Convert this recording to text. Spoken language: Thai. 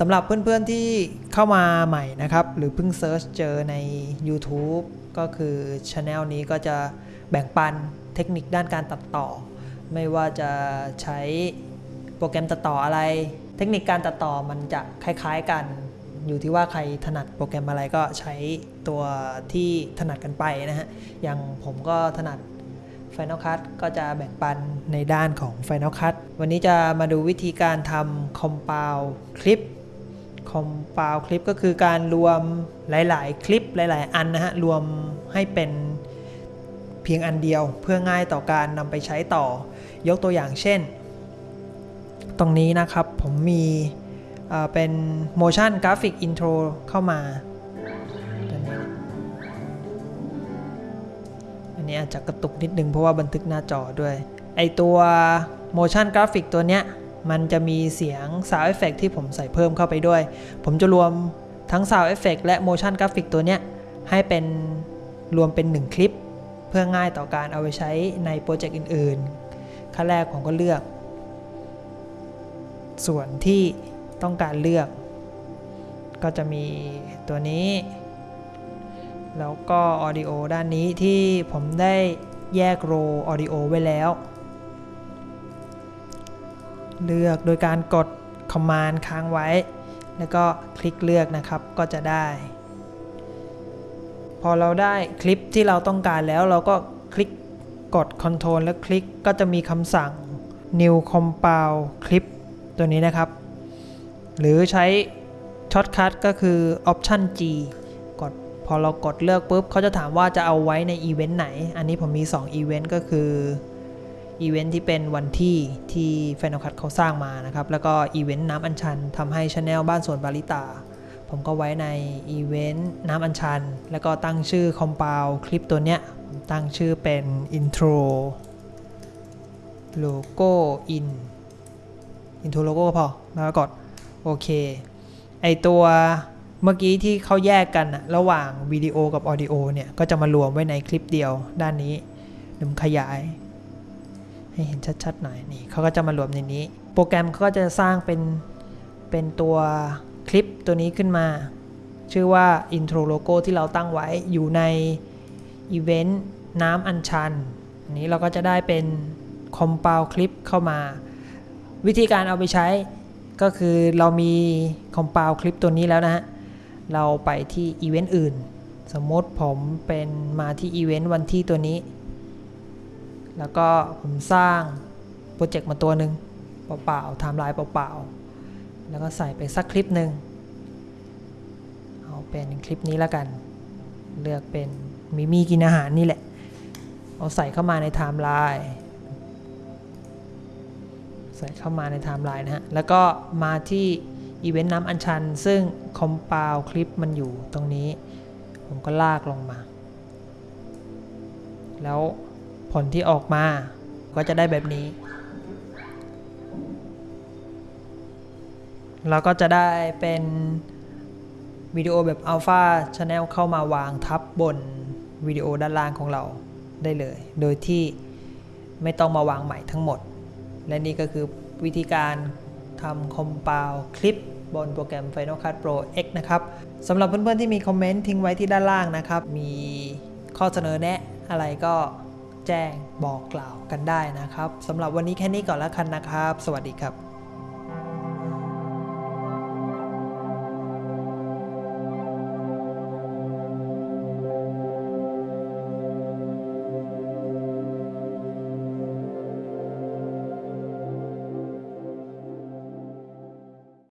สำหรับเพื่อนๆที่เข้ามาใหม่นะครับ หรือเพิ่ง search เจอใน YouTube ก็คือช anel นี้ก็จะแบ่งปันเทคนิคด้านการตัดต่อ ไม่ว่าจะใช้โปรแกรมตัดต่ออะไร เทคนิคการตัดต่อมันจะคล้ายๆกัน อยู่ที่ว่าใครถนัดโปรแกรมอะไรก็ใช้ตัวที่ถนัดกันไปนะฮะ อย่างผมก็ถนัด Final Cut ก็จะแบ่งปันในด้านของ Final Cut วันนี้จะมาดูวิธีการทำ Compile คลิป Compile คลิปก็คือการรวมหลาย ๆ คลิปหลาย ๆ อันนะฮะ รวมให้เป็นเพียงอันเดียวเพื่อง่ายต่อการนำไปใช้ต่อยกตัวอย่างเช่น ตรงนี้นะครับผมมีเป็น motion graphic intro เข้ามาอันนี้อาจจะกระตุกนิดนึงเพราะว่าบันทึกหน้าจอด้วย ไอตัว motion graphic ตัวเนี้ย มันจะมีเสียง sound effect ที่ผมใส่เพิ่มเข้าไปด้วย ผมจะรวมทั้ง sound effect และ motion graphic ตัวเนี้ย ให้เป็นรวมเป็น 1 คลิป เพื่อง่ายต่อการเอาไปใช้ในโปรเจกต์อื่นๆ ขั้นแรกผมก็เลือก ส่วนที่ต้องการเลือก ก็จะมีตัวนี้ แล้วก็ Audio ด้านนี้ที่ผมได้แยกโร Audio ไว้แล้ว เลือกโดยการกด Command ค้างไว้ แล้วก็คลิกเลือกนะครับก็จะได้ พอเราได้คลิปที่เราต้องการแล้วเราก็คลิกกด Ctrl แล้วคลิกก็จะมีคำสั่ง New Compile Clip ตัวนี้นะครับ หรือใช้ shortcut ก็คือ Option G กดพอเรากดเลือกปุ๊บเขาจะถามว่าจะเอาไว้ในอีเวนต์ไหน อันนี้ผมมี 2 อีเวนต์ก็คือ อีเวนต์ที่เป็นวันที่ที่ Final Cut เขาสร้างมานะครับ แล้วก็อีเวนต์น้ำอัญชันทำให้ channel บ้านสวนบาริตา ผมก็ไว้ในอีเวนต์น้ำอัญชัน แล้วก็ตั้งชื่อ Compile คลิปตัวเนี้ยผมตั้งชื่อเป็น Intro Logo in Intro Logo พอแล้วก็กดโอเค ไอตัวเมื่อกี้ที่เขาแยกกันอะระหว่างวิดีโอกับออดิโอเนี่ย ก็จะมารวมไว้ในคลิปเดียวด้านนี้เดี๋ยวผมขยาย ให้เห็นชัดๆหน่อยนี่เขาก็จะมารวมในนี้ โปรแกรมเขาก็จะสร้างเป็นเป็นตัวคลิปตัวนี้ขึ้นมา ชื่อว่า intro logo ที่เราตั้งไว้อยู่ในอีเวนต์น้ำอัญชันอันนี้เราก็จะได้เป็น compile คลิปเข้ามา วิธีการเอาไปใช้ก็คือเรามี compile คลิปตัวนี้แล้วนะฮะ เราไปที่อีเวนต์อื่น สมมติผมเป็นมาที่อีเวนต์วันที่ตัวนี้ แล้วก็ผมสร้างโปรเจกต์มาตัวหนึ่งเปล่าๆไทม์ไลน์เปล่าๆ แล้วก็ใส่ไปสักคลิปหนึ่งเอาเป็นคลิปนี้แล้วกัน เลือกเป็นมิมี่กินอาหารนี่แหละ เอาใส่เข้ามาในไทม์ไลน์ใส่เข้ามาในไทม์ไลน์นะฮะ แล้วก็มาที่อีเวนต์น้ำอัญชัน ซึ่งคอม p าวคลิปมันอยู่ตรงนี้ ผมก็ลากลงมา แล้ว ผลที่ออกมาก็จะได้แบบนี้ เราก็จะได้เป็นวิดีโอแบบ Alpha Channel เข้ามาวางทับบนวิดีโอด้านล่างของเราได้เลย โดยที่ไม่ต้องมาวางใหม่ทั้งหมด และนี่ก็คือวิธีการทำ compile คลิปบนโปรแกรม Final Cut Pro X นะครับสำหรับเพื่อนๆที่มีคอมเมนต์ทิ้งไว้ที่ด้านล่างนะครับ มีข้อเสนอแนะอะไรก็ แจ้งบอกกล่าวกันได้นะครับสำหรับวันนี้แค่นี้ก่อนแล้วกันนะครับ สวัสดีครับ